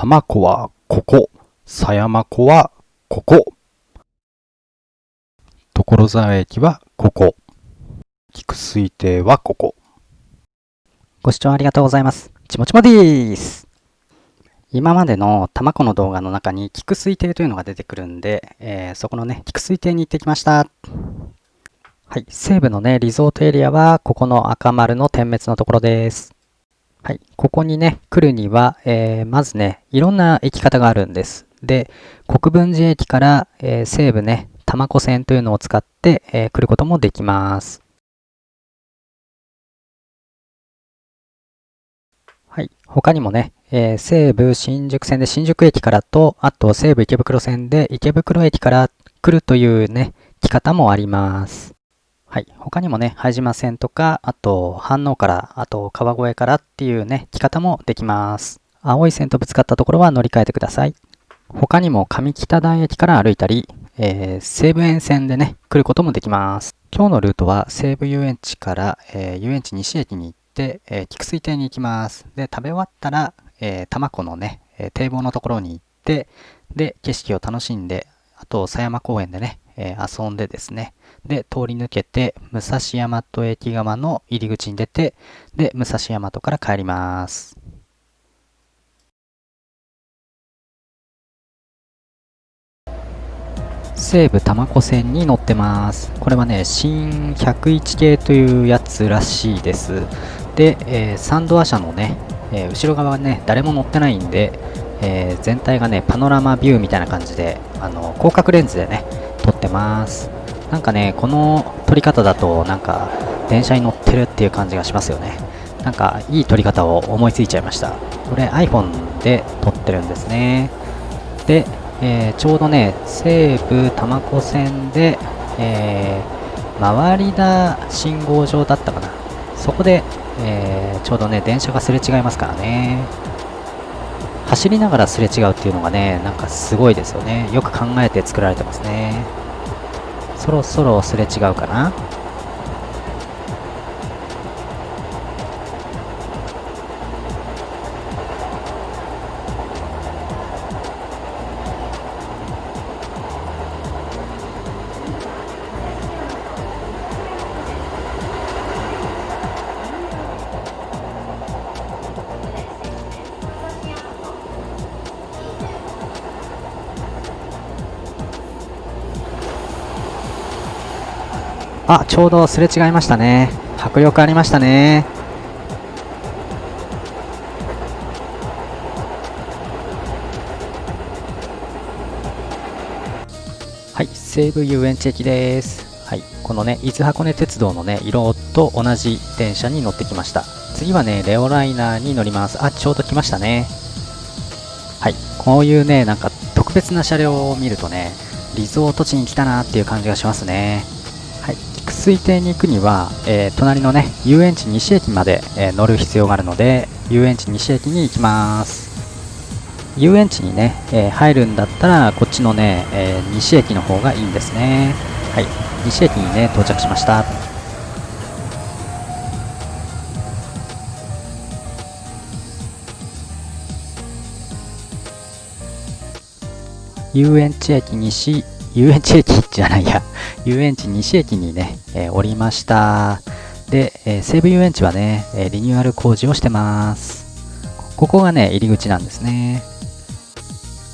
多摩湖はここ。狭山湖はここ。所沢駅はここ。菊水亭はここ。ご視聴ありがとうございます。ちもちもでーす。今までの多摩湖の動画の中に菊水亭というのが出てくるんで、えーそこのね、菊水亭に行ってきました。はい、西部のね、リゾートエリアは、ここの赤丸の点滅のところです。はい、ここにね、来るには、えーまずね、いろんな行き方があるんです。で、国分寺駅から、えー西部ね、多摩湖線というのを使って、えー来ることもできます。はい。他にもね、えー西武新宿線で新宿駅からと、あと西武池袋線で池袋駅から来るというね、来方もあります。はい。他にもね、拝島線とか、あと飯能から、あと川越からっていうね、来方もできます。青い線とぶつかったところは乗り換えてください。他にも上北台駅から歩いたり、えー西武沿線でね、来ることもできます。今日のルートは西武遊園地から、えー遊園地西駅に行って、えー菊水亭に行きます。で、食べ終わったら、えー、多摩湖のね、え堤防のところに行って、で、景色を楽しんで、あと、狭山公園でね、え遊んでですね、で、通り抜けて、武蔵大和駅側の入り口に出て、で、武蔵大和から帰ります。西武多摩湖線に乗ってます。これはね、新101系というやつらしいです。で、えーサンドア車のね、えー後ろ側はね、誰も乗ってないんで、えー全体がね、パノラマビューみたいな感じで、あの、広角レンズでね、撮ってます。なんかね、この撮り方だと、なんか、電車に乗ってるっていう感じがしますよね。なんか、いい撮り方を思いついちゃいました。これ iPhone で撮ってるんですね。で、えーちょうどね、西武多摩湖線で、えー回りだ信号場だったかな。そこで、えーちょうどね、電車がすれ違いますからね。走りながらすれ違うっていうのがね、なんかすごいですよね。よく考えて作られてますね。そろそろすれ違うかな。あ、ちょうどすれ違いましたね。迫力ありましたね。はい、西武遊園地駅です。はい、このね、伊豆箱根鉄道のね、色と同じ電車に乗ってきました。次はね、レオライナーに乗ります。あ、ちょうど来ましたね。はい、こういうね、なんか特別な車両を見るとね、リゾート地に来たなっていう感じがしますね。はい、菊水亭に行くには、えー隣のね、遊園地西駅まで、えー乗る必要があるので、遊園地西駅に行きます。遊園地にね、えー入るんだったら、こっちのね、えー西駅の方がいいんですね。はい、西駅にね、到着しました。遊園地駅西、遊園地駅じゃないや、遊園地西駅にね、えー降りました。で、え西武遊園地はね、えリニューアル工事をしてます。ここがね、入り口なんですね。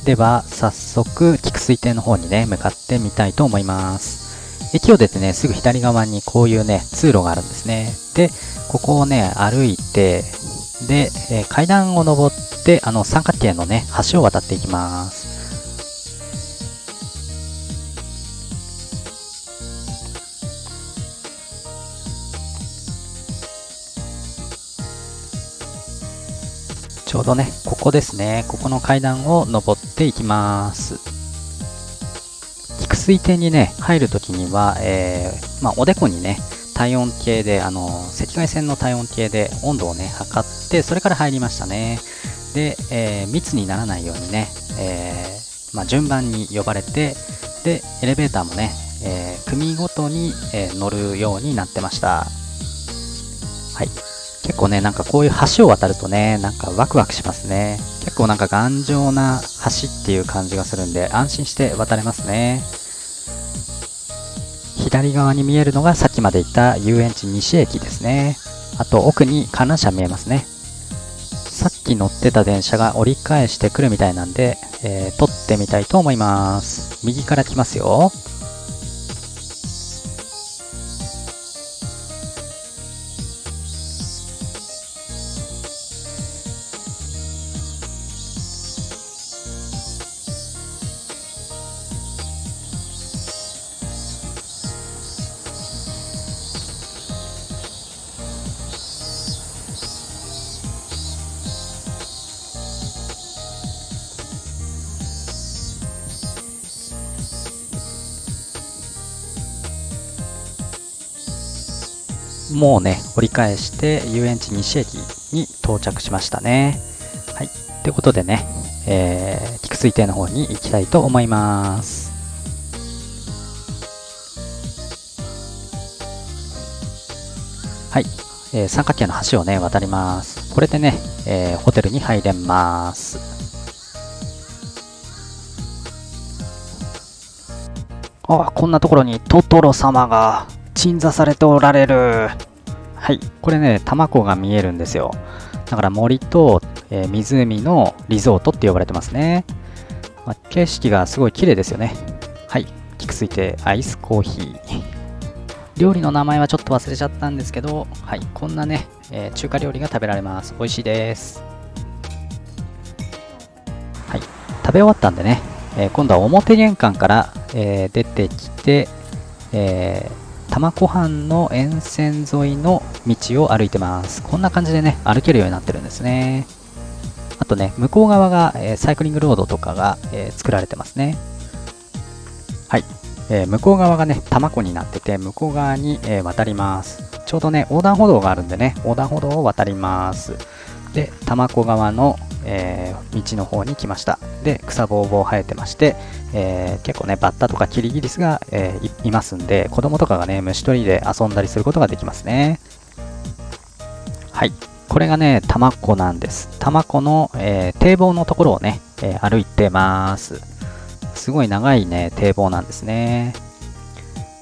では、早速、菊水亭の方にね、向かってみたいと思います。駅を出てね、すぐ左側にこういうね、通路があるんですね。で、ここをね、歩いて、で、え階段を登って、あの、三角形のね、橋を渡っていきます。ちょうどね、ここですね。ここの階段を登っていきます。菊水亭にね、入るときには、えーまあ、おでこにね、体温計で、あの、赤外線の体温計で温度をね、測って、それから入りましたね。で、えー密にならないようにね、えーまあ、順番に呼ばれて、で、エレベーターもね、え組ごとに、え乗るようになってました。はい。結構ね、なんかこういう橋を渡るとね、なんかワクワクしますね。結構なんか頑丈な橋っていう感じがするんで、安心して渡れますね。左側に見えるのがさっきまで言った遊園地西駅ですね。あと奥に観覧車見えますね。さっき乗ってた電車が折り返してくるみたいなんで、えー、撮ってみたいと思います。右から来ますよ。もうね、折り返して遊園地西駅に到着しましたね。はい。ということでね、えー、菊水亭の方に行きたいと思います。はい。えー、三角形の橋をね、渡ります。これでね、えー、ホテルに入れます。あ、こんなところにトトロ様が鎮座されておられる。はい。これね、玉子が見えるんですよ。だから森と、えー、湖のリゾートって呼ばれてますね。まあ、景色がすごい綺麗ですよね。はい。菊水亭アイスコーヒー。料理の名前はちょっと忘れちゃったんですけど、はい。こんなね、えー、中華料理が食べられます。美味しいです。はい。食べ終わったんでね、えー、今度は表玄関から、え出てきて、えー玉子藩の沿線沿いの道を歩いてます。こんな感じでね、歩けるようになってるんですね。あとね、向こう側が、えー、サイクリングロードとかが、えー、作られてますね。はい。えー、向こう側がね、玉子になってて、向こう側に、え渡ります。ちょうどね、横断歩道があるんでね、横断歩道を渡ります。で、玉子側の、えー、道の方に来ました。で、草ぼうぼう生えてまして、えー、結構ね、バッタとかキリギリスが、えー、いますんで、子供とかがね、虫取りで遊んだりすることができますね。はい。これがね、タマコなんです。タマコの、え、堤防のところをね、え歩いてます。すごい長いね、堤防なんですね。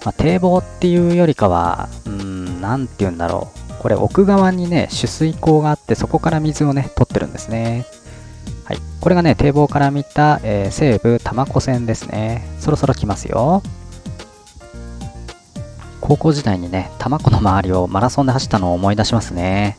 まあ、堤防っていうよりかは、うん、なんて言うんだろう。これ奥側にね、取水口があって、そこから水をね、取ってるんですね。はい。これがね、堤防から見た、えー、西武多摩湖線ですね。そろそろ来ますよ。高校時代にね、多摩湖の周りをマラソンで走ったのを思い出しますね。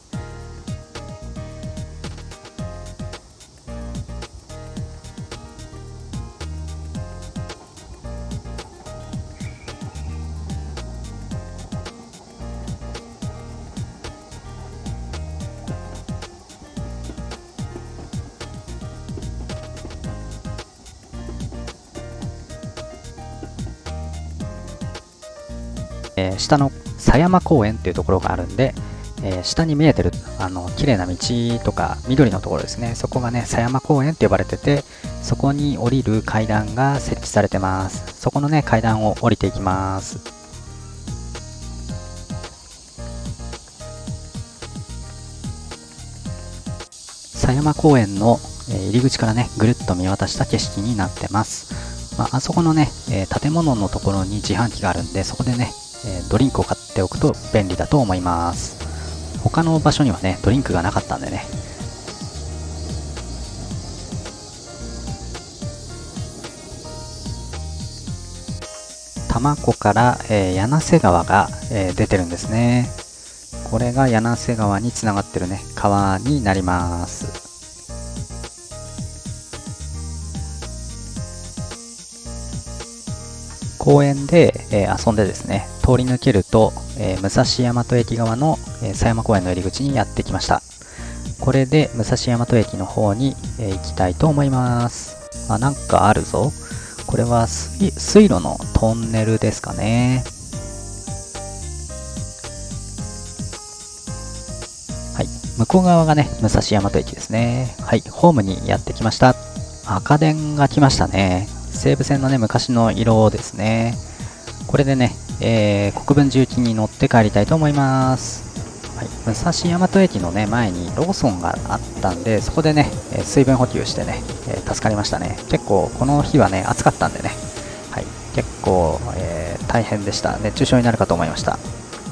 えー、下の狭山公園っていうところがあるんで、えー、下に見えてるあの綺麗な道とか緑のところですね。そこがね狭山公園って呼ばれててそこに降りる階段が設置されてます。そこのね階段を降りていきます。狭山公園の入り口からねぐるっと見渡した景色になってます、まあ、あそこのね、え建物のところに自販機があるんでそこでねえドリンクを買っておくと便利だと思います。他の場所にはねドリンクがなかったんでね。多摩湖から、えー、柳瀬川が、えー、出てるんですね。これが柳瀬川につながってるね川になります。公園で、え、遊んでですね、通り抜けると、え、武蔵大和駅側の、え、狭山公園の入り口にやってきました。これで武蔵大和駅の方に、え行きたいと思います。あ、なんかあるぞ。これは水路のトンネルですかね。はい。向こう側がね、武蔵大和駅ですね。はい。ホームにやってきました。赤電が来ましたね。西武線のね、昔の色ですね。これでね、えー、国分重機に乗って帰りたいと思います。はい、武蔵大和駅のね前にローソンがあったんでそこでね、水分補給してね、えー助かりましたね。結構この日はね暑かったんでね。はい。結構、えー大変でした。熱中症になるかと思いました。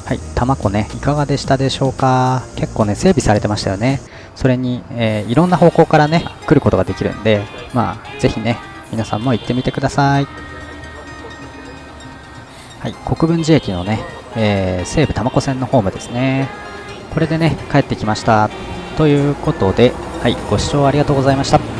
はい。多摩湖ねいかがでしたでしょうか？結構ね整備されてましたよね。それに、えーいろんな方向からね来ることができるんでまあぜひね皆さんも行ってみてくださいはい、国分寺駅のね、えー西武多摩湖線のホームですね。これでね、帰ってきました。ということで、はい、ご視聴ありがとうございました。